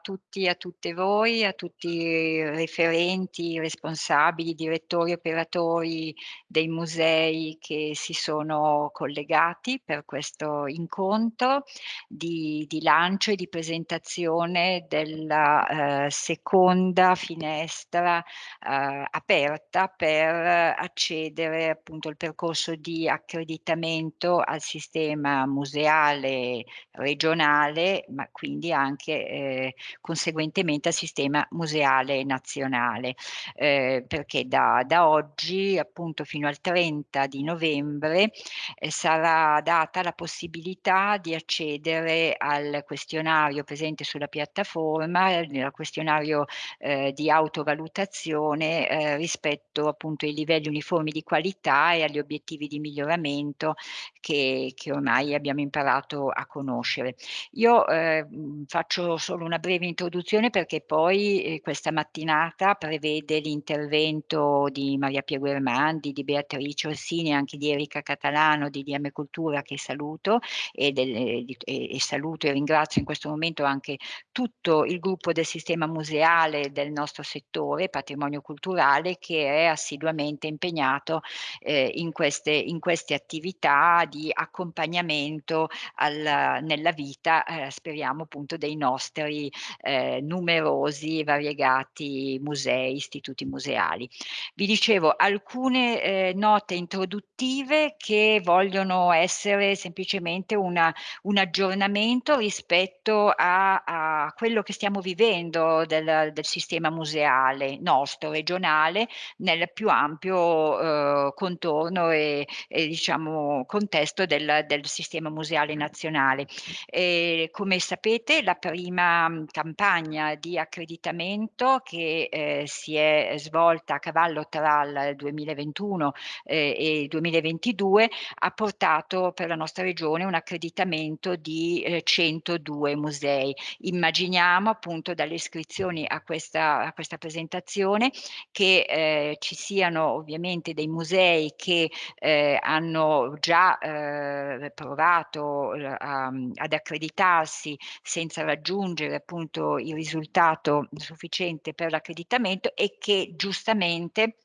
tutti a tutte voi, a tutti i referenti, responsabili, direttori, operatori dei musei che si sono collegati per questo incontro di di lancio e di presentazione della, ehm, seconda finestra, uhm, aperta per accedere appunto al percorso di accreditamento al sistema museale regionale, ma quindi anche, ehm, conseguentemente al sistema museale nazionale. Ehm, perché da da oggi, appunto fino al 30 di novembre, ehm, sarà data la possibilità di accedere al questionario presente sulla piattaforma, nel questionario, ehm, di autovalutazione, ehm, rispetto appunto ai livelli uniformi di qualità e agli obiettivi di miglioramento che che ormai abbiamo imparato a conoscere. Io, ehm, faccio solo una breve introduzione perché poi, ehm, questa mattinata prevede l'intervento di Maria Pia Guermandi, di Beatrice Orsini anche di Erika Catalano di DM Cultura che saluto e del e di e e saluto e ringrazio in questo momento anche tutto il gruppo del sistema museale del nostro settore, patrimonio culturale, che è assiduamente impegnato, ehm, in queste in queste attività di accompagnamento al nella vita, ehm, speriamo appunto dei nostri, ehm, numerosi e variegati musei, istituti museali. Vi dicevo alcune, ehm, note introduttive che vogliono essere semplicemente una un aggiornamento rispetto a a quello che stiamo vivendo del del sistema museale nostro, regionale, nel più ampio, uhm, contorno e e diciamo contesto del del sistema museale nazionale. Ehm, come sapete la prima, mhmm, campagna di accreditamento che, ehm, si è svolta a cavallo tra il 2021, ehm, e il 2022 ha portato per la nostra regione un accreditamento di, ehm, 102 musei. Immaginiamo appunto dalle iscrizioni a questa a questa presentazione che, ehm, ci siano ovviamente dei musei che, ehm, hanno già, ehm, provato mhmm, ad accreditarsi senza raggiungere appunto il risultato sufficiente per l'accreditamento e che giustamente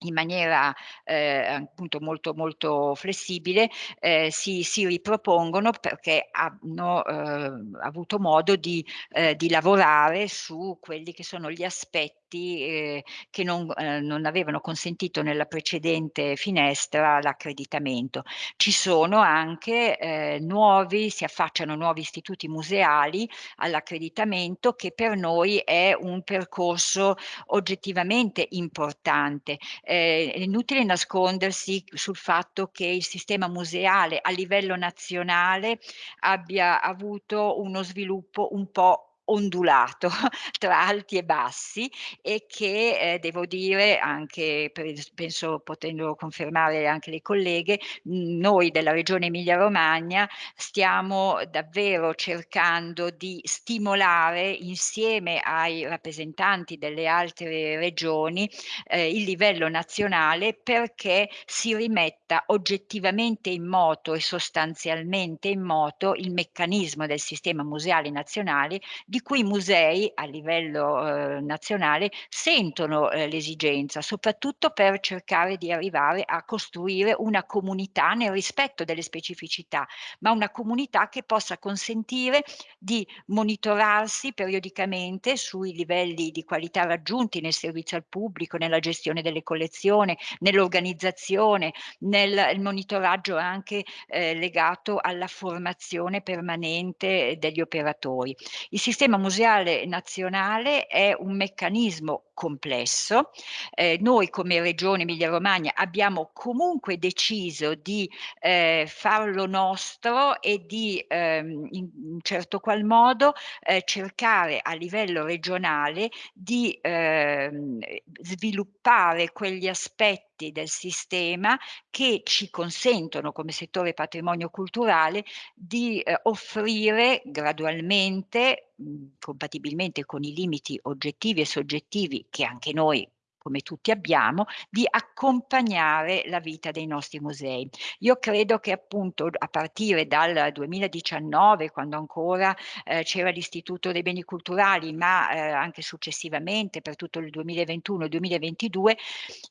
in maniera, ehm, appunto molto, molto flessibile, ehm, si si ripropongono perché hanno, uhm, avuto modo di ehm, di lavorare su quelli che sono gli aspetti, ehm, che non ehm, non avevano consentito nella precedente finestra l'accreditamento. Ci sono anche, nuovi si affacciano nuovi istituti museali all'accreditamento che per noi è un percorso oggettivamente importante. Ehm, è inutile nascondersi sul fatto che il sistema museale a livello nazionale abbia avuto uno sviluppo un po' ondulato tra alti e bassi e che, ehm, devo dire anche penso potendo confermare anche le colleghe, noi della regione Emilia Romagna stiamo davvero cercando di stimolare insieme ai rappresentanti delle altre regioni, ehm, il livello nazionale perché si rimetta oggettivamente in moto e sostanzialmente in moto il meccanismo del sistema museale nazionale di cui i musei a livello, uhm, nazionale sentono, ehm, l'esigenza, soprattutto per cercare di arrivare a costruire una comunità nel rispetto delle specificità, ma una comunità che possa consentire di monitorarsi periodicamente sui livelli di qualità raggiunti nel servizio al pubblico, nella gestione delle collezioni, nell'organizzazione, nel monitoraggio anche, ehm, legato alla formazione permanente degli operatori. Il sistema museale nazionale è un meccanismo complesso. Ehm, noi come Regione Emilia Romagna abbiamo comunque deciso di, ehm, farlo nostro e di, ehm, in certo qual modo, ehm, cercare a livello regionale di, ehm, sviluppare quegli aspetti del sistema che ci consentono come settore patrimonio culturale di, ehm, offrire gradualmente, compatibilmente con i limiti oggettivi e soggettivi che anche noi come tutti abbiamo, di accompagnare la vita dei nostri musei. Io credo che appunto a partire dal 2019, quando ancora eh, c'era l'Istituto dei Beni Culturali, ma eh, anche successivamente per tutto il 2021-2022,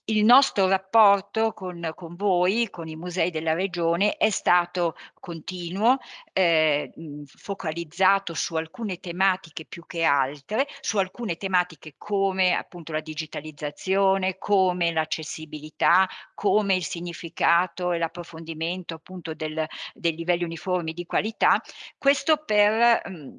il nostro rapporto con, con voi, con i musei della regione, è stato continuo, eh, focalizzato su alcune tematiche più che altre, su alcune tematiche come appunto la digitalizzazione, comunicazione, come l'accessibilità, come il significato e l'approfondimento appunto del, dei livelli uniformi di qualità, questo per mh,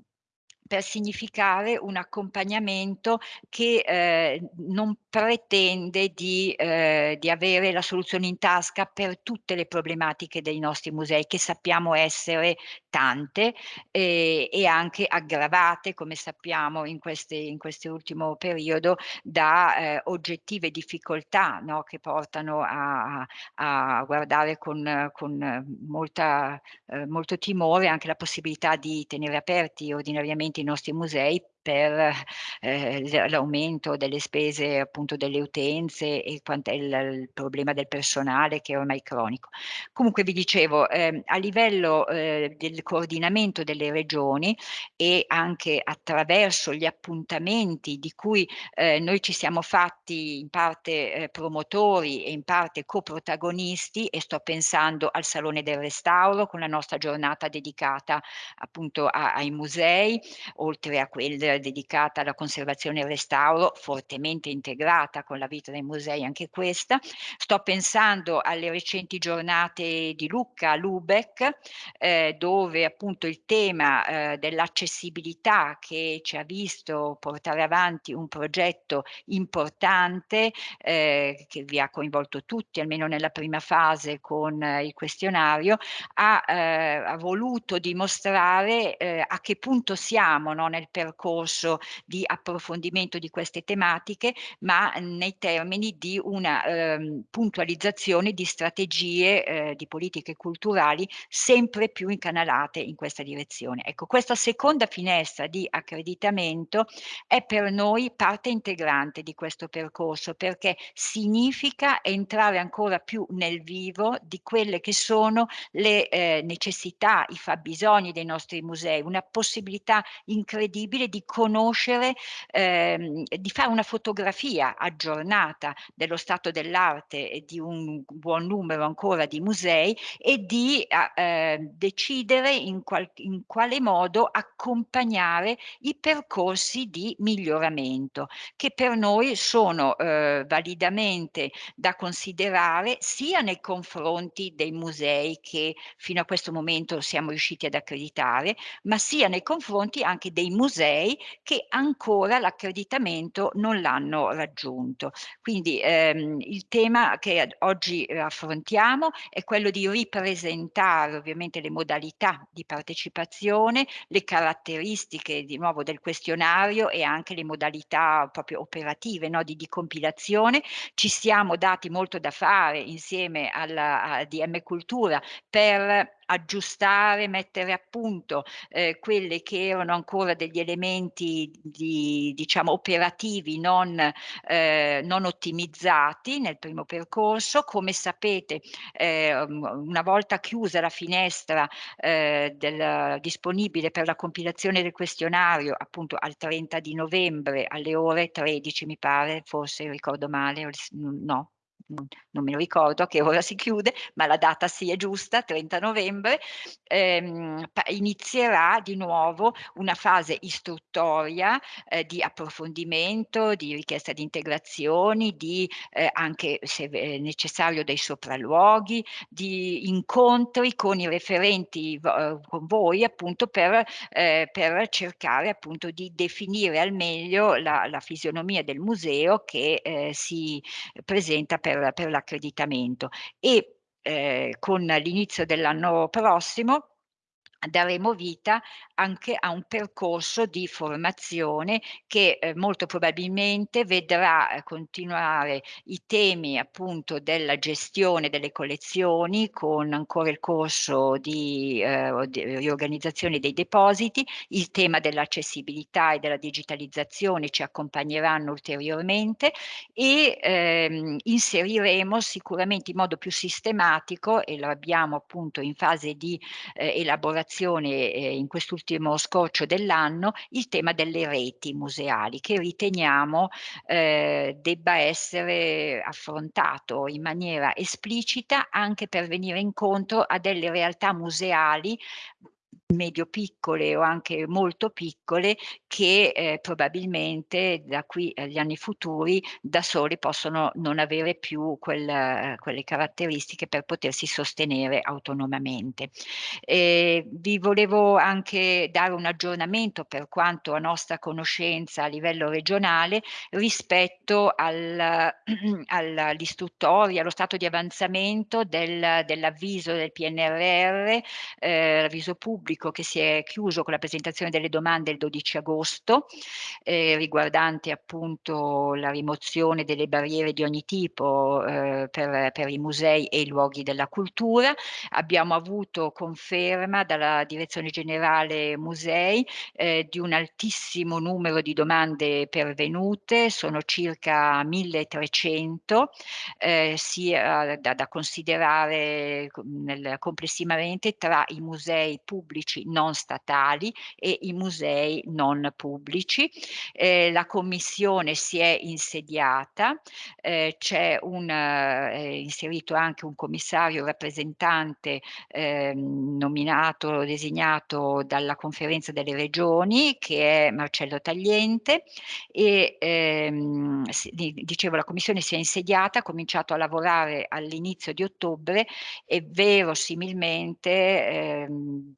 per significare un accompagnamento che eh, non pretende di, eh, di, avere la soluzione in tasca per tutte le problematiche dei nostri musei, che sappiamo essere tante eh, e anche aggravate, come sappiamo in, queste, in questo ultimo periodo, da eh, oggettive difficoltà no? che portano a, a guardare con, con molta, eh, molto timore anche la possibilità di tenere aperti ordinariamente i nostri musei per eh, l'aumento delle spese appunto delle utenze e il, il, problema del personale che è ormai cronico. Comunque vi dicevo, eh, a livello eh, del coordinamento delle regioni e anche attraverso gli appuntamenti di cui eh, noi ci siamo fatti in parte eh, promotori e in parte coprotagonisti e sto pensando al Salone del Restauro con la nostra giornata dedicata appunto a, ai musei, oltre a quella dedicata alla conservazione e al restauro, fortemente integrata con la vita dei musei anche questa. Sto pensando alle recenti giornate di Lucca, a Lubeck, eh, dove appunto il tema eh, dell'accessibilità che ci ha visto portare avanti un progetto importante eh, che vi ha coinvolto tutti, almeno nella prima fase con eh, il questionario, ha, eh, ha voluto dimostrare eh, a che punto siamo no, nel percorso percorso di approfondimento di queste tematiche, ma nei termini di una ehm, puntualizzazione di strategie eh, di politiche culturali sempre più incanalate in questa direzione. Ecco, questa seconda finestra di accreditamento è per noi parte integrante di questo percorso perché significa entrare ancora più nel vivo di quelle che sono le eh, necessità, i fabbisogni dei nostri musei, una possibilità incredibile di conoscere, ehm, di fare una fotografia aggiornata dello stato dell'arte e di un buon numero ancora di musei e di eh, decidere in, qual in quale modo accompagnare i percorsi di miglioramento che per noi sono eh, validamente da considerare sia nei confronti dei musei che fino a questo momento siamo riusciti ad accreditare, ma sia nei confronti anche dei musei che ancora l'accreditamento non l'hanno raggiunto. Quindi ehm, il tema che oggi affrontiamo è quello di ripresentare ovviamente le modalità di partecipazione, le caratteristiche di nuovo del questionario e anche le modalità proprio operative no, di, di compilazione. Ci siamo dati molto da fare insieme alla DM Cultura per aggiustare, mettere a punto eh, quelle che erano ancora degli elementi di, diciamo, operativi non, eh, non ottimizzati nel primo percorso. Come sapete, eh, una volta chiusa la finestra eh, del, disponibile per la compilazione del questionario, appunto al 30 di novembre alle ore 13, mi pare, forse ricordo male, no, non me lo ricordo che ora si chiude, ma la data sì è giusta, 30 novembre, ehm, inizierà di nuovo una fase istruttoria eh, di approfondimento, di richiesta di integrazioni, di eh, anche se necessario dei sopralluoghi, di incontri con i referenti eh, con voi appunto per, eh, per, cercare appunto di definire al meglio la, la fisionomia del museo che eh, si presenta per per, per l'accreditamento. E eh, con l'inizio dell'anno prossimo daremo vita anche a un percorso di formazione che, ehm, molto probabilmente vedrà, ehm, continuare i temi appunto della gestione delle collezioni con ancora il corso di, ehm, di riorganizzazione dei depositi, il tema dell'accessibilità e della digitalizzazione ci accompagneranno ulteriormente e, ehm, inseriremo sicuramente in modo più sistematico, e lo abbiamo appunto in fase di, ehm, elaborazione, ehm, in quest'ultimo scorcio dell'anno, il tema delle reti museali che riteniamo, ehm, debba essere affrontato in maniera esplicita anche per venire incontro a delle realtà museali medio piccole o anche molto piccole che, ehm, probabilmente da qui agli anni futuri da soli possono non avere più quel quelle caratteristiche per potersi sostenere autonomamente. Ehm, vi volevo anche dare un aggiornamento per quanto a nostra conoscenza a livello regionale rispetto al al all'istruttoria, allo stato di avanzamento del dell'avviso del PNRR, ehm, avviso pubblico che si è chiuso con la presentazione delle domande il 12 agosto, ehm, riguardanti appunto la rimozione delle barriere di ogni tipo, ehm, per per i musei e i luoghi della cultura. Abbiamo avuto conferma dalla Direzione Generale Musei, ehm, di un altissimo numero di domande pervenute, sono circa 1300, ehm, sia da da considerare co nel complessivamente tra i musei pubblici non statali e i musei non pubblici. Ehm, la commissione si è insediata, ehm, c'è è inserito anche un commissario rappresentante, ehm, nominato, designato dalla conferenza delle regioni che è Marcello Tagliente e, ehm, dicevo la commissione si è insediata, ha cominciato a lavorare all'inizio di ottobre e verosimilmente, ehm,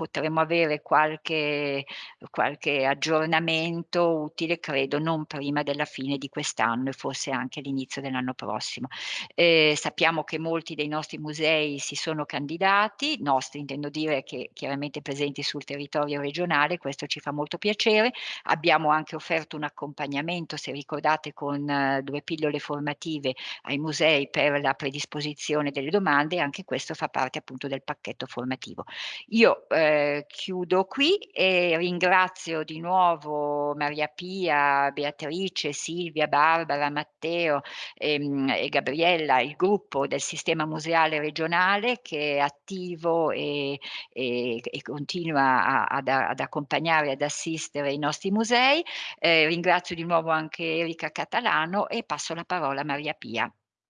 potremo avere qualche qualche aggiornamento utile, credo non prima della fine di quest'anno e forse anche l'inizio dell'anno prossimo. Ehm, sappiamo che molti dei nostri musei si sono candidati, nostri intendo dire che chiaramente presenti sul territorio regionale, questo ci fa molto piacere. Abbiamo anche offerto un accompagnamento, se ricordate, con 2 pillole formative ai musei per la predisposizione delle domande anche questo fa parte appunto del pacchetto formativo. Io, ehm, chiudo qui e ringrazio di nuovo Maria Pia, Beatrice, Silvia, Barbara, Matteo, ehm, e Gabriella, il gruppo del sistema museale regionale che è attivo e e e continua a ad ad accompagnare, ad assistere i nostri musei. Ehm, ringrazio di nuovo anche Erika Catalano e passo la parola a Maria Pia.